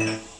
Yeah.